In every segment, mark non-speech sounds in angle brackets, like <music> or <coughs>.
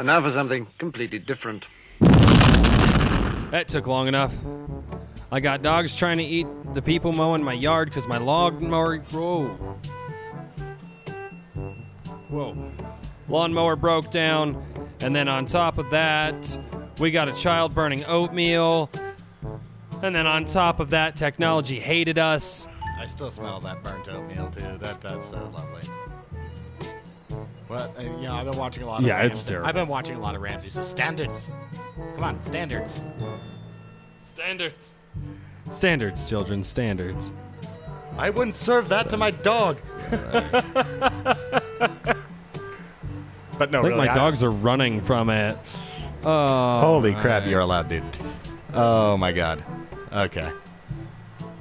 And now for something completely different. That took long enough. I got dogs trying to eat the people mowing my yard because my log mower. Whoa. Whoa. Lawnmower broke down. And then on top of that, we got a child burning oatmeal. And then on top of that, technology hated us. I still smell that burnt oatmeal too. That that's so lovely. What? Uh, you know, I've been watching a lot of. Yeah, it's Ramsay- terrible. I've been watching a lot of Ramsay. So standards. Come on, standards. Standards. Standards, children, standards. I wouldn't serve that to my dog. <laughs> but no, I think really, my I- dogs are running from it. Oh, Holy crap! my- You're allowed, dude. Oh my god. Okay.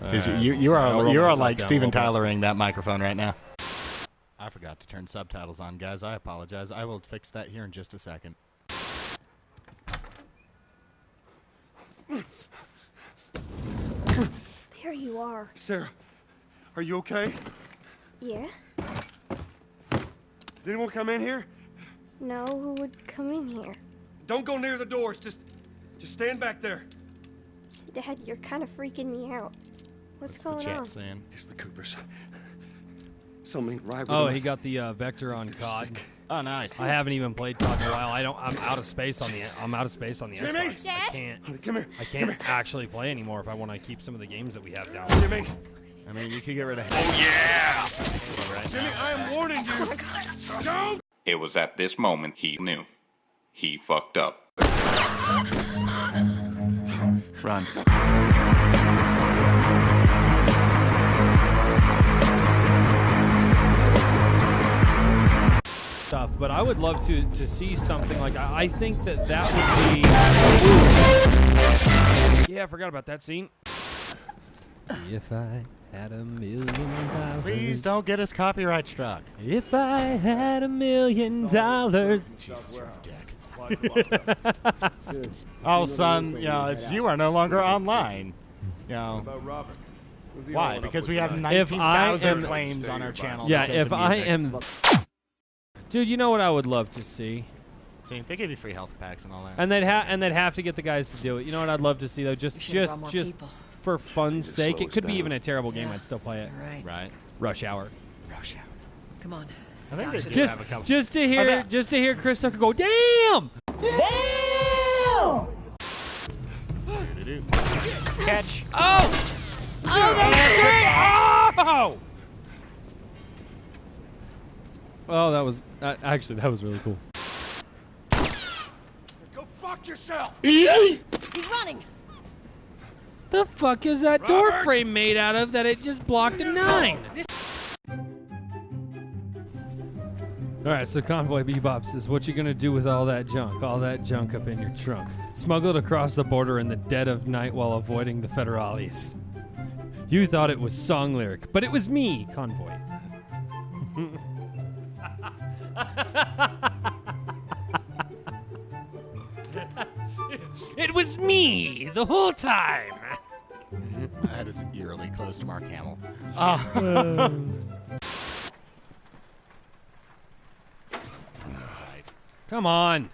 'Cause Alright, you you are roll you are like down a Steven little bit. Tylering that microphone right now. I forgot to turn subtitles on, guys. I apologize. I will fix that here in just a second. There you are. Sarah, are you okay? Yeah? Does anyone come in here? No, who would come in here? Don't go near the doors. Just, just stand back there. Dad, you're kind of freaking me out. What's, going on? saying? It's the Coopers. Something right with Oh, he got the uh, vector on COD. Oh, nice. I haven't even played COD in a while. I don't. I'm out of space on the. I'm out of space on the Jimmy? Xbox. I can't. Come here. I can't actually play anymore if I want to keep some of the games that we have down. Jimmy. I mean, you could get rid of. Oh Yeah. Jimmy, I am warning you. Don't. It was at this moment he knew. He fucked up. <gasps> Run. Stuff, but I would love to to see something like. I, I think that that would be. Yeah, I forgot about that scene. If I had a million dollars. Please don't get us copyright struck. If I had a million oh, dollars. Jesus, you're a dick. oh, son, you know, it's you are no longer online. You know, why? Because we have If I 19,000 claims on our channel. Yeah, if I am. Dude, you know what I would love to see? See, they give you free health packs and all that. And they'd have and they'd have to get the guys to do it. You know what I'd love to see though? Just just just for fun's sake. It us could be even a terrible game. I'd still play it. Right. right. Rush Hour. Rush hour. Come on. I think they do Just have a couple. just to hear bet- just to hear Chris Tucker go, damn! Do-do-do. Catch. Oh! Oh, that was great! Oh! Oh, that was uh, actually that was really cool. Go fuck yourself. He's running. The fuck is that door frame made out of that it just blocked a nine? All right, so Convoy Bebop says, "What you gonna do with all that junk? All that junk up in your trunk, smuggled across the border in the dead of night while avoiding the federales? You thought it was song lyric, but it was me, Convoy." <laughs> it was me the whole time. That is eerily close to Mark Hamill. Uh, Come on.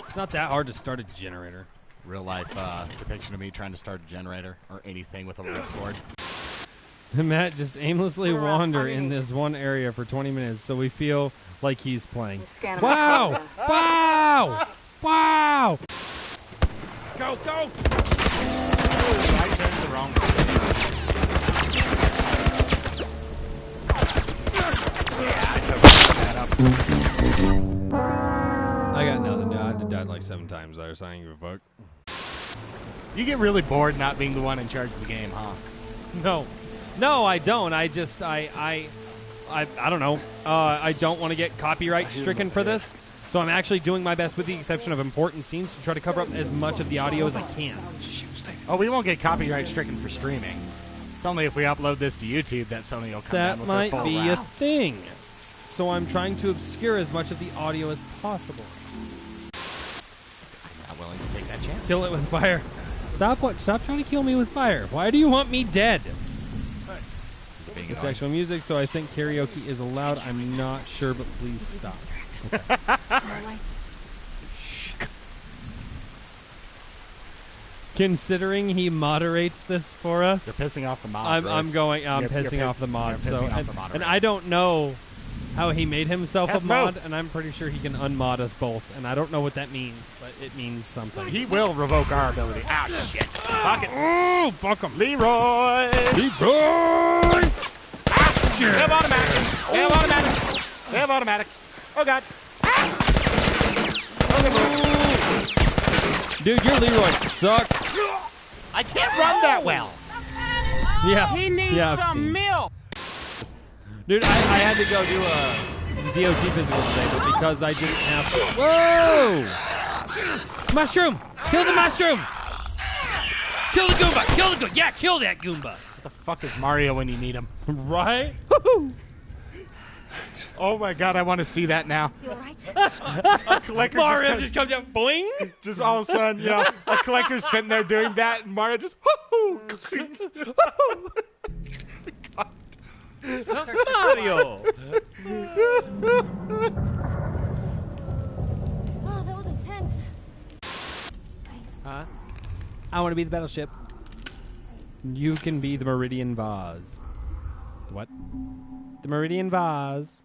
It's not that hard to start a generator. real life uh, depiction of me trying to start a generator or anything with a lift cord. <laughs> Matt just aimlessly wander in this one area for 20 minutes so we feel like he's playing. Wow! <laughs> Wow! Wow! Go, go. I turned the wrong way. I got nothing. I died like seven times there, so I ain't give a fuck. You get really bored not being the one in charge of the game, huh? No. No, I don't. I just, I, I, I, I don't know. Uh, I don't want to get copyright stricken for this. So I'm actually doing my best, with the exception of important scenes, to try to cover up as much of the audio as I can. Oh, we won't get copyright stricken for streaming. It's only if we upload this to YouTube that Sony will come down That with might their full be a thing. So I'm trying to obscure as much of the audio as possible. I'm not willing to take that chance. Kill it with fire. Stop what? Stop trying to kill me with fire. Why do you want me dead? Being It's annoying. actual music, so I think karaoke is allowed. I'm not sure, but please stop. lights. Considering he moderates this for us, You're pissing off the mob. I'm, I'm going. I'm You're- you're pissing pi- off the mod. you're So pissing off and, the and. I don't know how he made himself Cast a mod, move. and I'm pretty sure he can unmod us both. And I don't know what that means, but it means something. He will revoke our ability. Ah, shit. Fuck it. oh, fuck him. Leroy. Leroy. They have automatics. They have automatics. They have automatics. Oh, God. Ah! Dude, your Leroy sucks. I can't run that well. Yeah. He needs yeah, I've some milk. Dude, I, I had to go do a DOT physical today, but because I didn't have to. Whoa! Mushroom! Kill the mushroom! Kill the Goomba! Kill the Goomba! Yeah, kill that Goomba! What the fuck is Mario when you need him? <laughs> Right? Woohoo! Oh, my God. I want to see that now. You alright? <laughs> A collector Mario just, just comes out, boing! just all of a sudden, you know, a collector's sitting there doing that, and Mario just, whoo Mario! Oh, that was intense. Huh? I want to be the battleship. You can be the Meridian Vase. What? The Meridian Vase.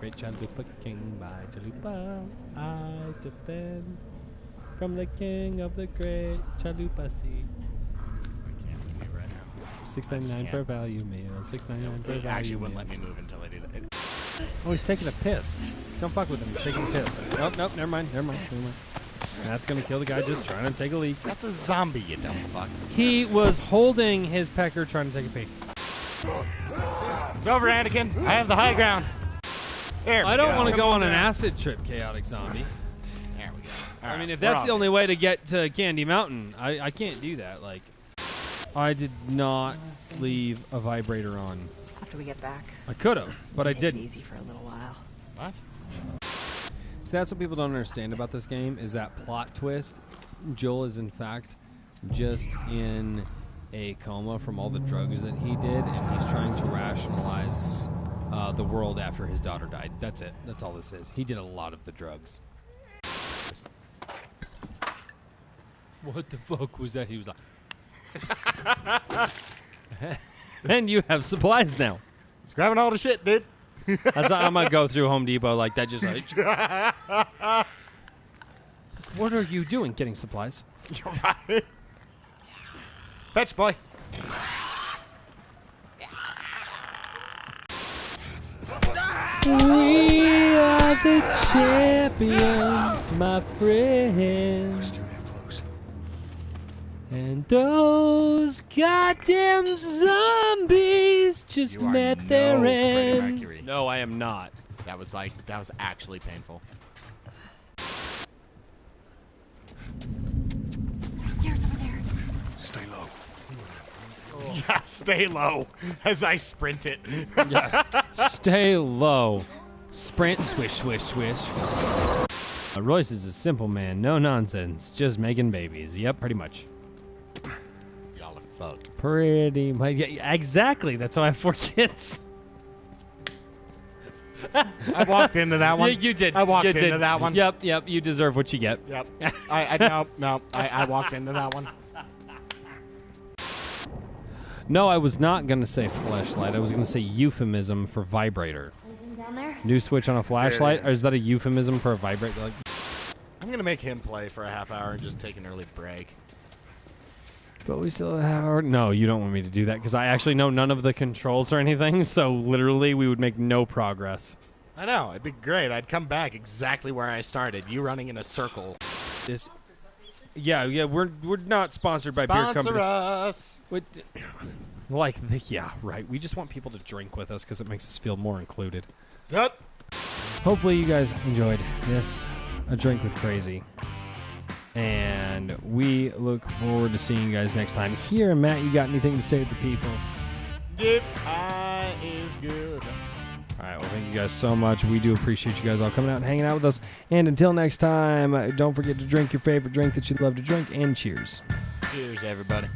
Great Chalupa King by Chalupa. I defend from the king of the great Chalupa Sea. Six ninety nine a value meal. Six ninety nine It value actually wouldn't meal. let me move until I do that. Oh, he's taking a piss. Don't fuck with him. He's taking a piss. Nope, nope. Never mind. Never mind. Never mind. That's gonna kill the guy just trying to take a leak. That's a zombie, you dumb fuck. He was holding his pecker trying to take a pee. It's over, Anakin. I have the high ground. There we I don't want to go on an acid trip, chaotic zombie. There we go. I mean, if that's the only way to get to Candy Mountain, I, I can't do that. Like, I did not leave a vibrator on. After we get back, I could have, but I take it didn't. easy for a little while. What? So that's what people don't understand about this game is that plot twist. Joel is in fact just in a coma from all the drugs that he did, and he's trying to rationalize uh, the world after his daughter died. That's it. That's all this is. He did a lot of the drugs. What the fuck was that? He was like. <laughs> and you have supplies now. He's grabbing all the shit, dude. <laughs> That's not, I'm gonna go through Home Depot like that, just like. <laughs> what are you doing? Getting supplies? You're right. Fetch, boy. We are the champions, my friends. And those goddamn zombies just met their Freddie end. Mercury. No, I am not. That was like, that was actually painful. There's stairs over there. Stay low. <laughs> Yeah, stay low as I sprint it. <laughs> Yeah. Stay low. Sprint, swish, swish, swish. Uh, Royce is a simple man, no nonsense, just making babies. Yep, pretty much. Y'all are fucked. Pretty much. Yeah, exactly. That's why I have four <laughs> kids. I walked into that <laughs> one. Yeah, you did. I walked You into did. that one. Yep, yep. You deserve what you get. Yep. <laughs> I, I no, no. I, I walked into that one. No, I was not going to say flashlight. I was going to say euphemism for vibrator. Anything down there? New switch on a flashlight? Or is that a euphemism for a vibrator? Like, I'm gonna make him play for a half hour and just take an early break. But we still have our. No, you don't want me to do that because I actually know none of the controls or anything. So literally, we would make no progress. I know. It'd be great. I'd come back exactly where I started. You running in a circle. This. Yeah, yeah. We're we're not sponsored by beer Sponsor company. us. What, <coughs> like, the, yeah, right. We just want people to drink with us because it makes us feel more included. Yep. Hopefully, you guys enjoyed this A Drink with Crazy. And we look forward to seeing you guys next time. Here, Matt, you got anything to say to the peoples? Yep. I is good. All right, well, thank you guys so much. We do appreciate you guys all coming out and hanging out with us. And until next time, don't forget to drink your favorite drink that you love to drink, and cheers. Cheers, everybody.